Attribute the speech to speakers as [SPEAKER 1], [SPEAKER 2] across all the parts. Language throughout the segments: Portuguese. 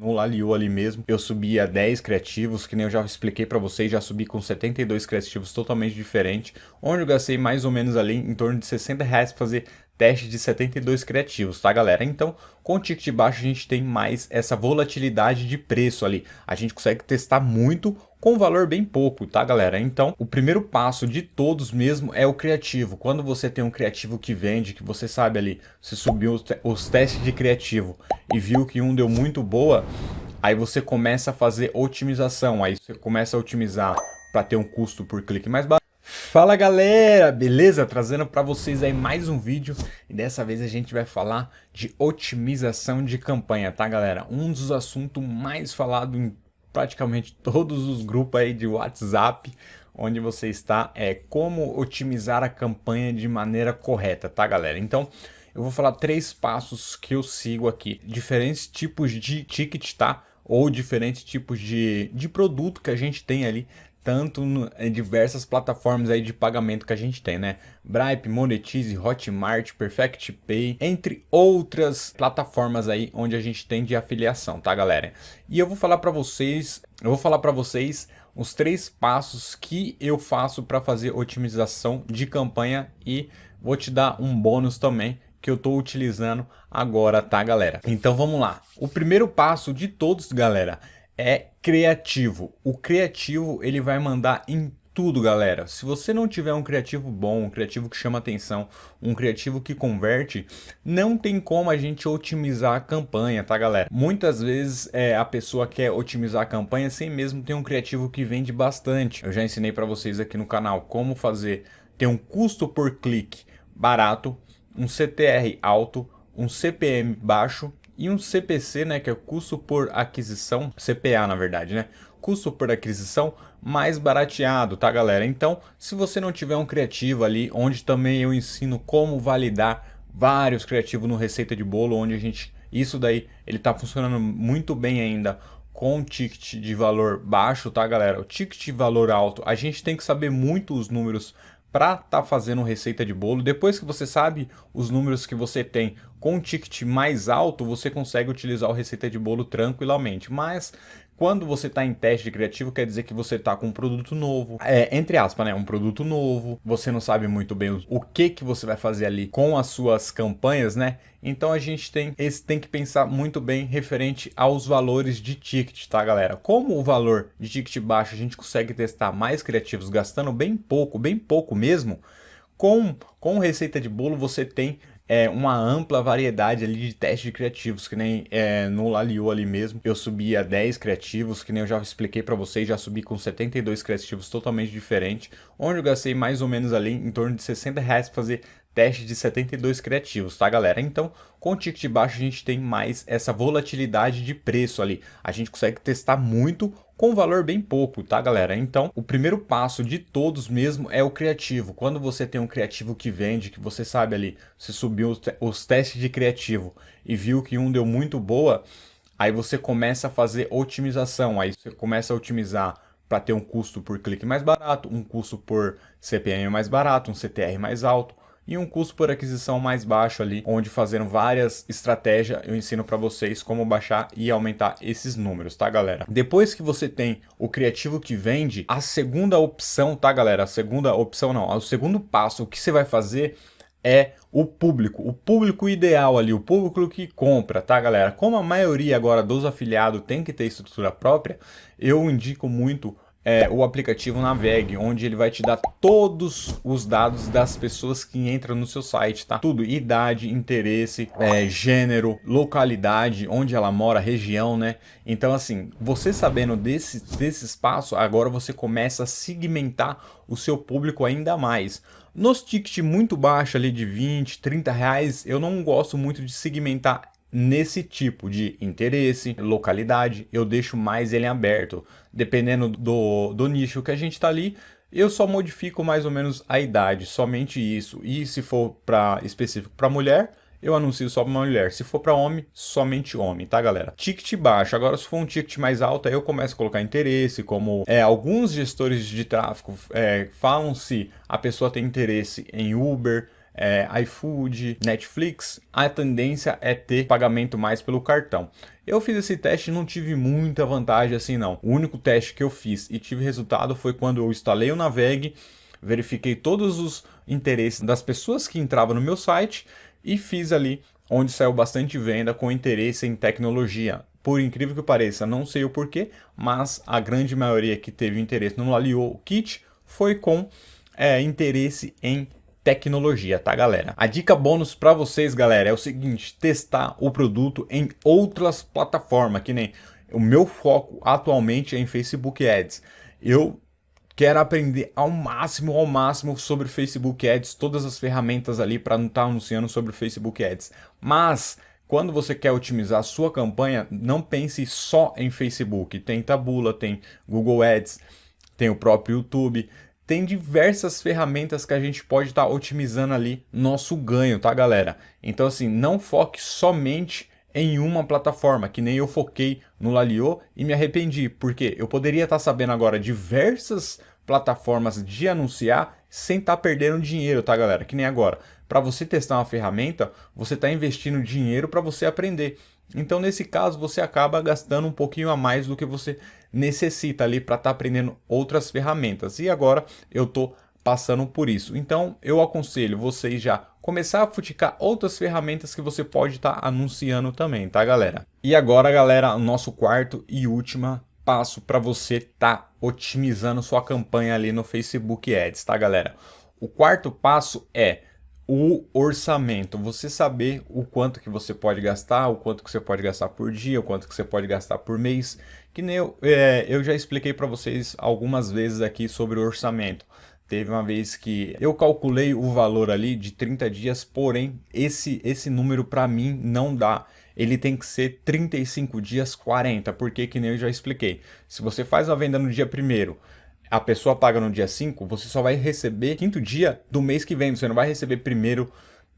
[SPEAKER 1] no Laliu ali mesmo, eu subi a 10 criativos, que nem eu já expliquei para vocês, já subi com 72 criativos totalmente diferente, onde eu gastei mais ou menos ali em torno de 60 reais para fazer teste de 72 criativos, tá galera? Então, com o ticket baixo a gente tem mais essa volatilidade de preço ali. A gente consegue testar muito com valor bem pouco, tá galera? Então, o primeiro passo de todos mesmo é o criativo. Quando você tem um criativo que vende, que você sabe ali, você subiu os, testes de criativo e viu que um deu muito boa, aí você começa a fazer otimização, aí você começa a otimizar para ter um custo por clique mais baixo Fala galera, beleza? Trazendo para vocês aí mais um vídeo e dessa vez a gente vai falar de otimização de campanha, tá galera? Um dos assuntos mais falados em praticamente todos os grupos aí de WhatsApp onde você está é como otimizar a campanha de maneira correta, tá galera? Então eu vou falar três passos que eu sigo aqui, diferentes tipos de ticket, tá? Ou diferentes tipos de, de produto que a gente tem ali tanto no, em diversas plataformas aí de pagamento que a gente tem, né? Bripe, Monetize, Hotmart, Perfect Pay, entre outras plataformas aí onde a gente tem de afiliação, tá, galera? E eu vou falar para vocês, eu vou falar para vocês os três passos que eu faço para fazer otimização de campanha e vou te dar um bônus também que eu estou utilizando agora, tá, galera? Então vamos lá. O primeiro passo de todos, galera, é criativo. O criativo ele vai mandar em tudo, galera. Se você não tiver um criativo bom, um criativo que chama atenção, um criativo que converte, não tem como a gente otimizar a campanha, tá, galera? Muitas vezes é, a pessoa quer otimizar a campanha sem mesmo ter um criativo que vende bastante. Eu já ensinei para vocês aqui no canal como fazer ter um custo por clique barato, um CTR alto, um CPM baixo e um CPC, né, que é o custo por aquisição, CPA na verdade, né? Custo por aquisição mais barateado, tá galera? Então, se você não tiver um criativo ali, onde também eu ensino como validar vários criativos no Receita de Bolo, onde a gente, isso daí, ele tá funcionando muito bem ainda com ticket de valor baixo, tá galera? O ticket de valor alto, a gente tem que saber muito os números para estar tá fazendo receita de bolo. Depois que você sabe os números que você tem com um ticket mais alto, você consegue utilizar o receita de bolo tranquilamente. Mas quando você está em teste de criativo, quer dizer que você está com um produto novo, é, entre aspas, né, um produto novo, você não sabe muito bem o, que que você vai fazer ali com as suas campanhas, né? Então a gente tem, esse, tem que pensar muito bem referente aos valores de ticket, tá galera? Como o valor de ticket baixo a gente consegue testar mais criativos gastando bem pouco, bem pouco mesmo, com, com receita de bolo você tem é, uma ampla variedade ali de testes de criativos, que nem é, no Laliu ali mesmo, eu subi a 10 criativos, que nem eu já expliquei para vocês, já subi com 72 criativos totalmente diferentes, onde eu gastei mais ou menos ali em torno de 60 reais para fazer teste de 72 criativos, tá galera? Então, com o ticket baixo a gente tem mais essa volatilidade de preço ali. A gente consegue testar muito com valor bem pouco, tá galera? Então, o primeiro passo de todos mesmo é o criativo. Quando você tem um criativo que vende, que você sabe ali, você subiu os testes de criativo e viu que um deu muito boa, aí você começa a fazer otimização, aí você começa a otimizar para ter um custo por clique mais barato, um custo por CPM mais barato, um CTR mais alto, e um custo por aquisição mais baixo ali, onde fazendo várias estratégias eu ensino para vocês como baixar e aumentar esses números, tá galera? Depois que você tem o criativo que vende, a segunda opção, tá galera? A segunda opção não, o segundo passo, o que você vai fazer é o público, o público ideal ali, o público que compra, tá galera? Como a maioria agora dos afiliados tem que ter estrutura própria, eu indico muito é, o aplicativo Naveg, onde ele vai te dar todos os dados das pessoas que entram no seu site, tá? Tudo, idade, interesse, é, gênero, localidade, onde ela mora, região, né? Então, assim, você sabendo desse, desse espaço, agora você começa a segmentar o seu público ainda mais. Nos tickets muito baixos ali de 20, 30 reais, eu não gosto muito de segmentar nesse tipo de interesse, localidade, eu deixo mais ele aberto. Dependendo do, do nicho que a gente está ali, eu só modifico mais ou menos a idade, somente isso. E se for para específico para mulher, eu anuncio só para mulher. Se for para homem, somente homem, tá galera? Ticket baixo. Agora se for um ticket mais alto, aí eu começo a colocar interesse, como é, alguns gestores de tráfego é, falam se a pessoa tem interesse em Uber, é, iFood, Netflix, a tendência é ter pagamento mais pelo cartão. Eu fiz esse teste e não tive muita vantagem assim não. O único teste que eu fiz e tive resultado foi quando eu instalei o Naveg, verifiquei todos os interesses das pessoas que entravam no meu site e fiz ali onde saiu bastante venda com interesse em tecnologia. Por incrível que pareça, não sei o porquê, mas a grande maioria que teve interesse no Lalio Kit foi com é, interesse em tecnologia, tá galera? A dica bônus para vocês, galera, é o seguinte, testar o produto em outras plataformas, que nem o meu foco atualmente é em Facebook Ads. Eu quero aprender ao máximo, ao máximo sobre Facebook Ads, todas as ferramentas ali para não estar tá anunciando sobre Facebook Ads. Mas quando você quer otimizar a sua campanha, não pense só em Facebook. Tem Tabula, tem Google Ads, tem o próprio YouTube, tem diversas ferramentas que a gente pode estar tá otimizando ali nosso ganho, tá galera? Então assim, não foque somente em uma plataforma, que nem eu foquei no Lalio e me arrependi, porque eu poderia estar tá sabendo agora diversas plataformas de anunciar sem estar tá perdendo dinheiro, tá galera? Que nem agora. Para você testar uma ferramenta, você está investindo dinheiro para você aprender. Então, nesse caso, você acaba gastando um pouquinho a mais do que você necessita ali para estar tá aprendendo outras ferramentas. E agora eu estou passando por isso. Então, eu aconselho vocês já começar a futicar outras ferramentas que você pode estar tá anunciando também, tá, galera? E agora, galera, o nosso quarto e último passo para você estar tá otimizando sua campanha ali no Facebook Ads, tá, galera? O quarto passo é o orçamento, você saber o quanto que você pode gastar, o quanto que você pode gastar por dia, o quanto que você pode gastar por mês, que nem eu, é, eu já expliquei para vocês algumas vezes aqui sobre o orçamento. Teve uma vez que eu calculei o valor ali de 30 dias, porém esse, esse número para mim não dá. Ele tem que ser 35 dias 40, porque que nem eu já expliquei. Se você faz a venda no dia primeiro a pessoa paga no dia 5, você só vai receber quinto dia do mês que vem. Você não vai receber primeiro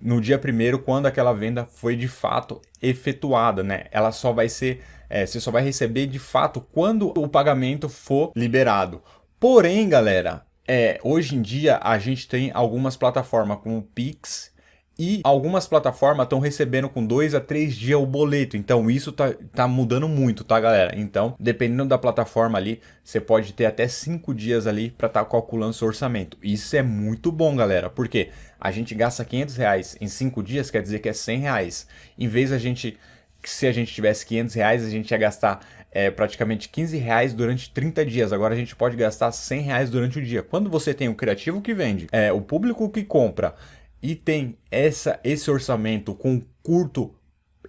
[SPEAKER 1] no dia primeiro quando aquela venda foi de fato efetuada, né? Ela só vai ser, é, você só vai receber de fato quando o pagamento for liberado. Porém, galera, é, hoje em dia a gente tem algumas plataformas como o Pix e algumas plataformas estão recebendo com dois a três dias o boleto. Então isso tá, tá mudando muito, tá galera? Então, dependendo da plataforma ali, você pode ter até cinco dias ali para estar tá calculando seu orçamento. Isso é muito bom, galera. Porque a gente gasta 500 reais em cinco dias, quer dizer que é 100 reais. Em vez a gente se a gente tivesse 500 reais, a gente ia gastar é, praticamente 15 reais durante 30 dias. Agora a gente pode gastar 100 reais durante o dia. Quando você tem o criativo que vende, é, o público que compra e tem essa, esse orçamento com curto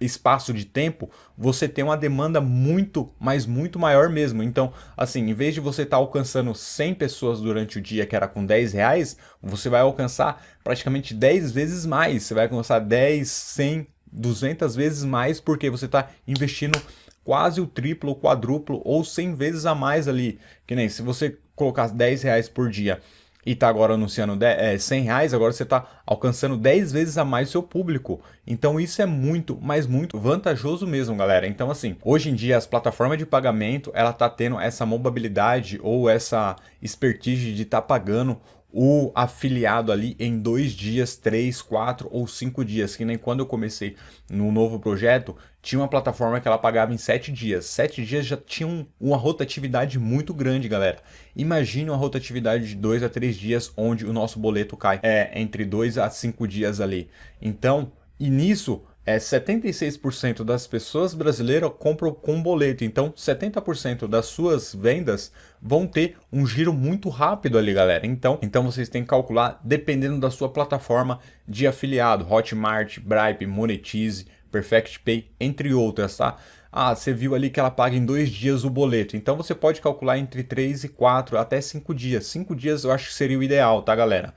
[SPEAKER 1] espaço de tempo, você tem uma demanda muito, mas muito maior mesmo. Então, assim, em vez de você estar tá alcançando 100 pessoas durante o dia, que era com 10 reais, você vai alcançar praticamente 10 vezes mais. Você vai alcançar 10, 100, 200 vezes mais, porque você está investindo quase o triplo, o quadruplo ou 100 vezes a mais ali. Que nem se você colocar 10 reais por dia e está agora anunciando 10, é, 100 reais, agora você está alcançando 10 vezes a mais seu público. Então isso é muito, mas muito vantajoso mesmo, galera. Então assim, hoje em dia as plataformas de pagamento, ela tá tendo essa mobilidade ou essa expertise de estar tá pagando o afiliado ali em dois dias, três, quatro ou cinco dias, que nem quando eu comecei no novo projeto, tinha uma plataforma que ela pagava em sete dias. Sete dias já tinha um, uma rotatividade muito grande, galera. Imagine uma rotatividade de dois a três dias, onde o nosso boleto cai é, entre dois a cinco dias ali. Então, e nisso é 76% das pessoas brasileiras compram com boleto, então 70% das suas vendas vão ter um giro muito rápido ali, galera. Então, então vocês têm que calcular dependendo da sua plataforma de afiliado, Hotmart, Bripe, Monetize, Perfect Pay, entre outras, tá? Ah, você viu ali que ela paga em dois dias o boleto, então você pode calcular entre 3 e 4, até 5 dias. 5 dias eu acho que seria o ideal, tá, galera?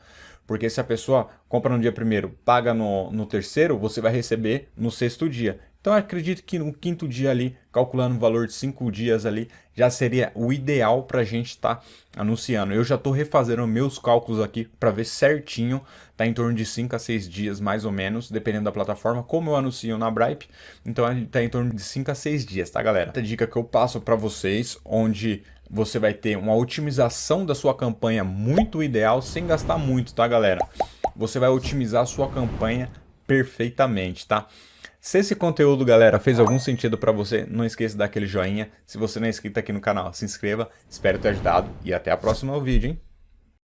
[SPEAKER 1] Porque se a pessoa compra no dia primeiro, paga no, no terceiro, você vai receber no sexto dia. Então acredito que no quinto dia ali, calculando o valor de cinco dias ali, já seria o ideal para a gente estar tá anunciando. Eu já estou refazendo meus cálculos aqui para ver certinho, tá em torno de 5 a 6 dias mais ou menos, dependendo da plataforma, como eu anuncio na Bripe, então está em torno de 5 a 6 dias, tá galera? Essa dica que eu passo para vocês, onde você vai ter uma otimização da sua campanha muito ideal sem gastar muito, tá galera? Você vai otimizar a sua campanha perfeitamente, tá? Se esse conteúdo, galera, fez algum sentido para você, não esqueça de dar aquele joinha. Se você não é inscrito aqui no canal, se inscreva. Espero ter ajudado e até a próxima vídeo, hein?